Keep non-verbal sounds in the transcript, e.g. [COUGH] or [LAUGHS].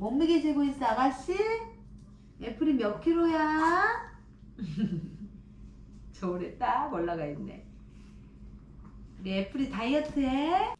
몸무게 재고 있어 아가씨? 애플이 몇 킬로야? [LAUGHS] 저울에 딱 올라가 있네. 우리 애플이 다이어트해?